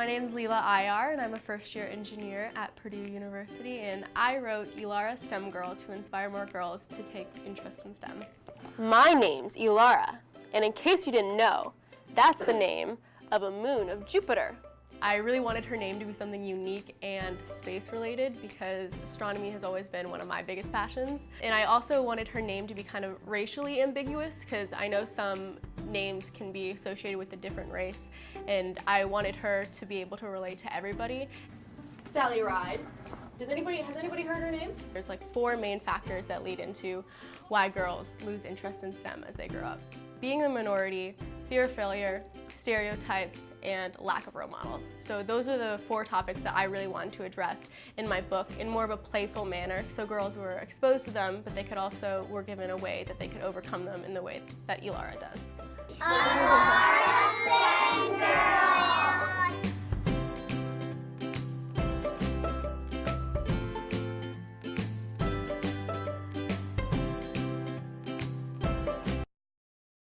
My name is Leela Iyer and I'm a first year engineer at Purdue University and I wrote Elara STEM Girl to inspire more girls to take interest in STEM. My name's Elara and in case you didn't know, that's the name of a moon of Jupiter. I really wanted her name to be something unique and space related because astronomy has always been one of my biggest passions. And I also wanted her name to be kind of racially ambiguous because I know some names can be associated with a different race and I wanted her to be able to relate to everybody. Sally Ride. Does anybody, has anybody heard her name? There's like four main factors that lead into why girls lose interest in STEM as they grow up. Being a minority, fear of failure, stereotypes, and lack of role models. So those are the four topics that I really wanted to address in my book in more of a playful manner so girls were exposed to them, but they could also were given a way that they could overcome them in the way that Elara does. Elara,